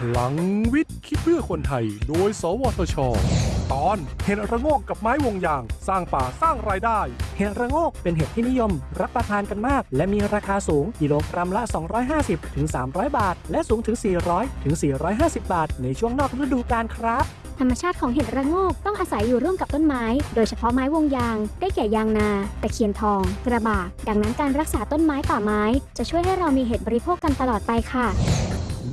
พลังวิทย์คิดเพื่อคนไทย โดย สวทช ตอนเห็ดระโงกกับไม้วงยาง สร้างป่าสร้างรายได้ เห็ดระโงกเป็นเห็ดที่นิยม รับประทานกันมาก และมีราคาสูงกิโลกรัมละ 250ถึง300 บาท และสูงถึง 400ถึง450 บาท ในช่วงนอกฤดูกาลครับธรรมชาติของเห็ดระโงกต้องอาศัยอยู่ร่วมกับต้นไม้ โดยเฉพาะไม้วงยาง ได้แก่ยางนา ตะเคียนทอง กระบากดังนั้นการรักษาต้นไม้ป่าไม้ จะช่วยให้เรามีเห็ดบริโภคกันตลอดไปค่ะ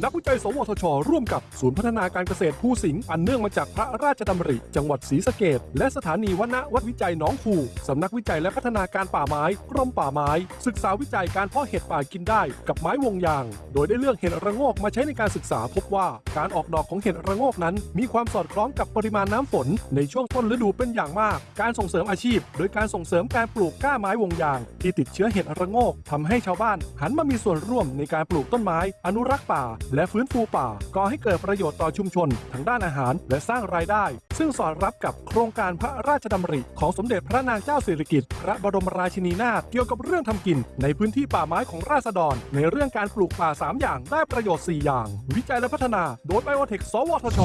นักวิจัย สวทช ร่วมกับศูนย์พัฒนาการเกษตรผู้สิงห์อันเนื่องมาจากพระราชดำริ จังหวัดศรีสะเกดและสถานีวณวัดวิจัยหนองคูสำนักวิจัยและพัฒนาการป่าไม้กรมป่าไม้ ศึกษาวิจัยการเพาะเห็ดป่ากินได้กับไม้วงยาง โดยได้เลือกเห็ดระโงกมาใช้ในการศึกษาพบว่า การออกดอกของเห็ดระโงกนั้น มีความสอดคล้องกับปริมาณน้ำฝน ในช่วงต้นฤดูเป็นอย่างมาก การส่งเสริมอาชีพ โดยการส่งเสริมการปลูกกล้าไม้วงยาง ที่ติดเชื้อเห็ดระโงกทำให้ชาวบ้าน หันมามีส่วนร่วมในการปลูกต้นไม้ อนุรักษ์ป่าและฟื้นฟูป่าก่อให้เกิดประโยชน์ต่อชุมชนทั้งด้านอาหารและสร้างรายได้ ซึ่งสอดรับกับโครงการพระราชดำริ ของสมเด็จพระนางเจ้าสิริกิติ์พระบรมราชินีนาถเกี่ยวกับเรื่องทำกิน ในพื้นที่ป่าไม้ของราษฎร ในเรื่องการปลูกป่า 3 อย่างได้ประโยชน์ 4 อย่าง วิจัยและพัฒนาโดยไบโอเทคสวทช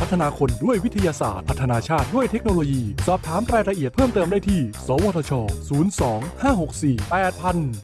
พัฒนาคนด้วยวิทยาศาสตร์ พัฒนาชาติด้วยเทคโนโลยี สอบถามรายละเอียดเพิ่มเติมได้ที่ สวทช 02 564 8000